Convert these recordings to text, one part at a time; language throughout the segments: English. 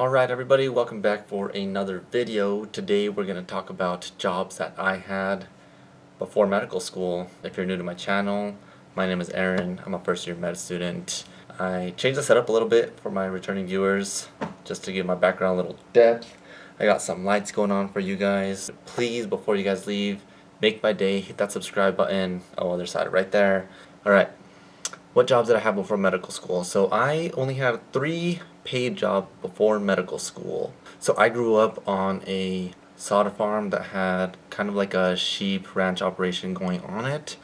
Alright everybody, welcome back for another video. Today we're going to talk about jobs that I had before medical school. If you're new to my channel, my name is Aaron. I'm a first year med student. I changed the setup a little bit for my returning viewers just to give my background a little depth. I got some lights going on for you guys. Please, before you guys leave, make my day. Hit that subscribe button. Oh, other side right there. Alright, what jobs did I have before medical school? So I only had three paid job before medical school. So I grew up on a sod farm that had kind of like a sheep ranch operation going on it.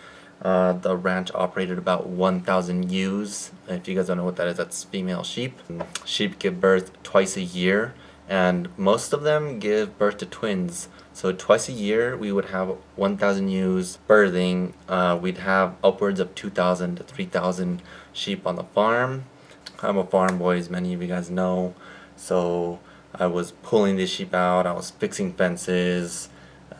Uh, the ranch operated about 1,000 ewes. If you guys don't know what that is, that's female sheep. Sheep give birth twice a year and most of them give birth to twins. So twice a year we would have 1,000 ewes birthing. Uh, we'd have upwards of 2,000 to 3,000 sheep on the farm. I'm a farm boy as many of you guys know. So I was pulling the sheep out, I was fixing fences,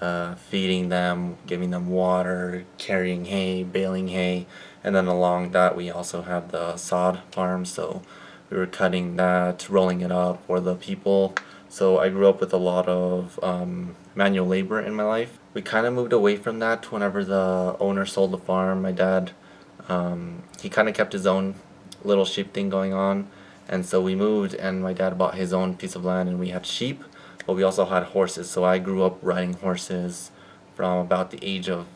uh, feeding them, giving them water, carrying hay, baling hay, and then along that we also have the sod farm so we were cutting that, rolling it up for the people. So I grew up with a lot of um, manual labor in my life. We kind of moved away from that whenever the owner sold the farm. My dad, um, he kind of kept his own little sheep thing going on. And so we moved and my dad bought his own piece of land and we had sheep, but we also had horses. So I grew up riding horses from about the age of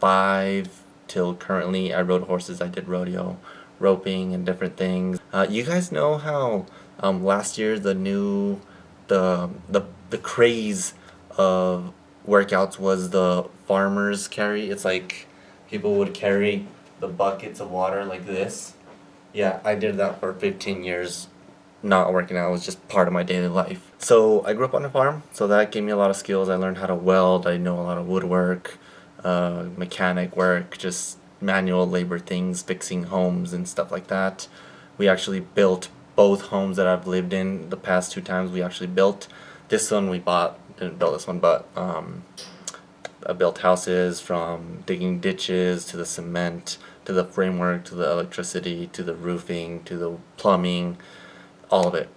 five till currently I rode horses. I did rodeo roping and different things. Uh, you guys know how um, last year the new the the the craze of workouts was the farmers carry. It's like people would carry the buckets of water like this. Yeah, I did that for 15 years not working out. It was just part of my daily life. So I grew up on a farm, so that gave me a lot of skills. I learned how to weld. I know a lot of woodwork, uh, mechanic work, just manual labor things, fixing homes and stuff like that. We actually built both homes that I've lived in the past two times we actually built. This one we bought, didn't build this one, but um, I built houses from digging ditches to the cement to the framework to the electricity to the roofing to the plumbing, all of it.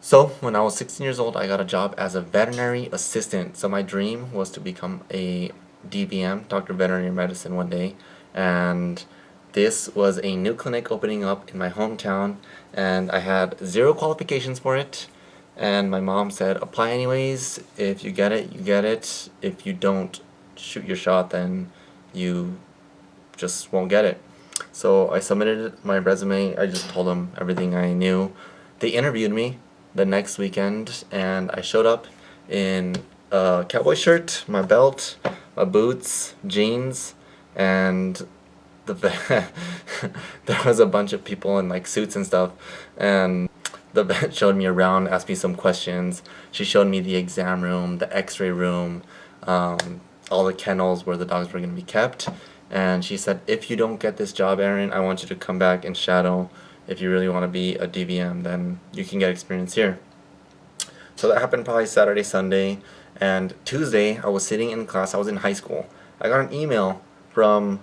So when I was 16 years old I got a job as a veterinary assistant. So my dream was to become a DVM, Doctor of Veterinary Medicine one day and this was a new clinic opening up in my hometown and I had zero qualifications for it and my mom said apply anyways if you get it you get it if you don't shoot your shot then you just won't get it. So I submitted my resume I just told them everything I knew. They interviewed me the next weekend and I showed up in a cowboy shirt my belt my boots jeans and the there was a bunch of people in like suits and stuff and the vet showed me around asked me some questions. She showed me the exam room the x-ray room um, all the kennels where the dogs were going to be kept and she said if you don't get this job Aaron I want you to come back and shadow. If you really want to be a DVM then you can get experience here. So that happened probably Saturday Sunday. And Tuesday I was sitting in class. I was in high school. I got an email from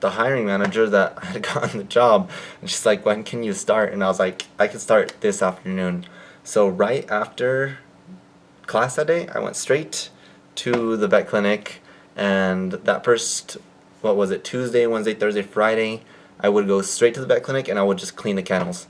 the hiring manager that I had gotten the job. And she's like when can you start? And I was like I can start this afternoon. So right after class that day I went straight to the vet clinic. And that first what was it Tuesday Wednesday Thursday Friday I would go straight to the vet clinic and I would just clean the kennels.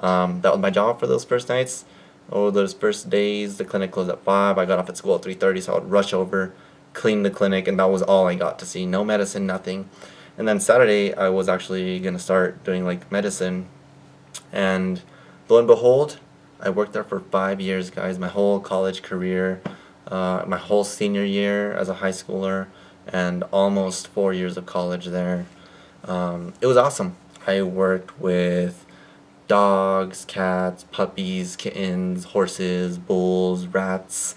Um, that was my job for those first nights. Oh those first days the clinic closed at 5 I got off at school at 3.30 so I would rush over clean the clinic and that was all I got to see. No medicine nothing. And then Saturday I was actually gonna start doing like medicine. And lo and behold I worked there for five years guys my whole college career uh, my whole senior year as a high schooler and almost four years of college there um, it was awesome I worked with dogs, cats, puppies, kittens, horses, bulls, rats,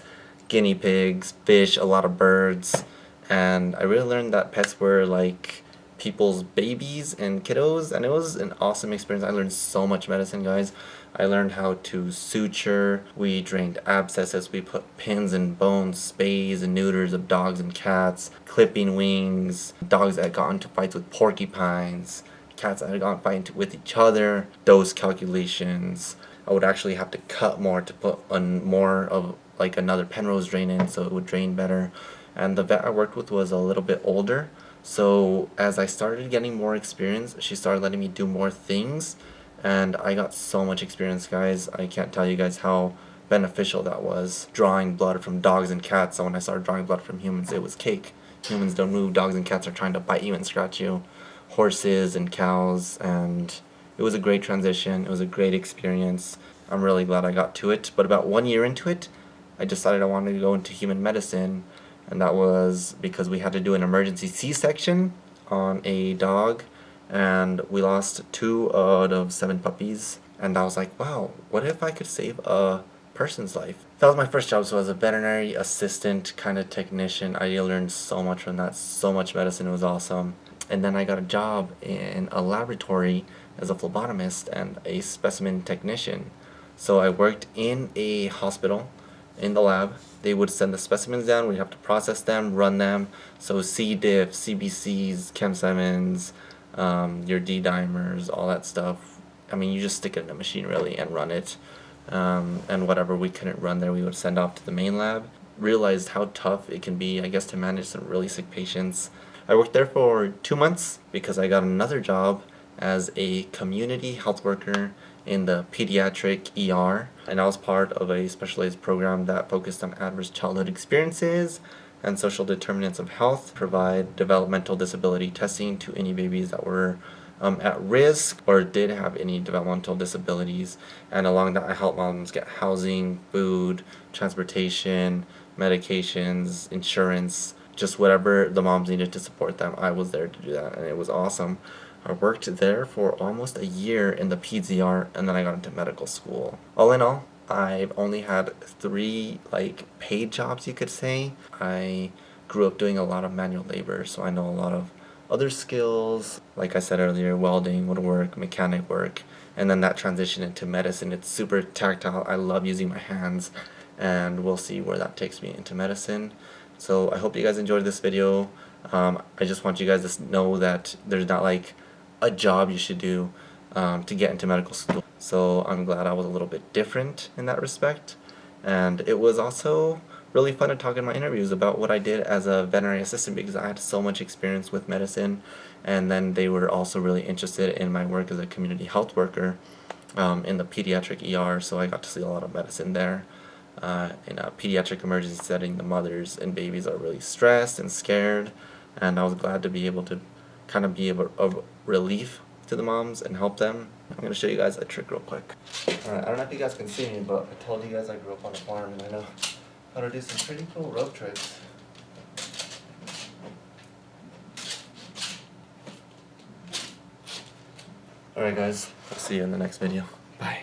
guinea pigs, fish, a lot of birds, and I really learned that pets were like people's babies and kiddos, and it was an awesome experience. I learned so much medicine, guys. I learned how to suture, we drained abscesses, we put pins and bones, spays and neuters of dogs and cats, clipping wings, dogs that got into fights with porcupines, cats that gotten fighting with each other, dose calculations, I would actually have to cut more to put on more of like another Penrose drain in so it would drain better. And the vet I worked with was a little bit older, so as I started getting more experience, she started letting me do more things, and I got so much experience, guys. I can't tell you guys how beneficial that was. Drawing blood from dogs and cats, so when I started drawing blood from humans, it was cake. Humans don't move, dogs and cats are trying to bite you and scratch you. Horses and cows, and it was a great transition. It was a great experience. I'm really glad I got to it. But about one year into it, I decided I wanted to go into human medicine and that was because we had to do an emergency C-section on a dog and we lost two out of seven puppies and I was like wow what if I could save a person's life that was my first job so as a veterinary assistant kind of technician I learned so much from that so much medicine it was awesome and then I got a job in a laboratory as a phlebotomist and a specimen technician so I worked in a hospital in the lab. They would send the specimens down, we'd have to process them, run them. So C. diff, CBCs, Chem 7s, um, your D dimers, all that stuff. I mean, you just stick it in a machine really and run it. Um, and whatever we couldn't run there, we would send off to the main lab. Realized how tough it can be, I guess, to manage some really sick patients. I worked there for two months because I got another job as a community health worker in the pediatric ER and I was part of a specialized program that focused on adverse childhood experiences and social determinants of health, provide developmental disability testing to any babies that were um, at risk or did have any developmental disabilities and along that I help moms get housing, food, transportation, medications, insurance, just whatever the moms needed to support them. I was there to do that and it was awesome. I worked there for almost a year in the PZR and then I got into medical school. All in all, I've only had three like paid jobs you could say. I grew up doing a lot of manual labor so I know a lot of other skills. Like I said earlier welding, woodwork, mechanic work and then that transition into medicine. It's super tactile. I love using my hands and we'll see where that takes me into medicine. So I hope you guys enjoyed this video. Um, I just want you guys to know that there's not like a job you should do um, to get into medical school. So I'm glad I was a little bit different in that respect. And it was also really fun to talk in my interviews about what I did as a veterinary assistant because I had so much experience with medicine and then they were also really interested in my work as a community health worker um, in the pediatric ER so I got to see a lot of medicine there. Uh, in a pediatric emergency setting the mothers and babies are really stressed and scared and I was glad to be able to kind of be a, a relief to the moms and help them. I'm going to show you guys a trick real quick. Alright, I don't know if you guys can see me, but I told you guys I grew up on a farm and I know how to do some pretty cool rope tricks. Alright guys, I'll see you in the next video. Bye.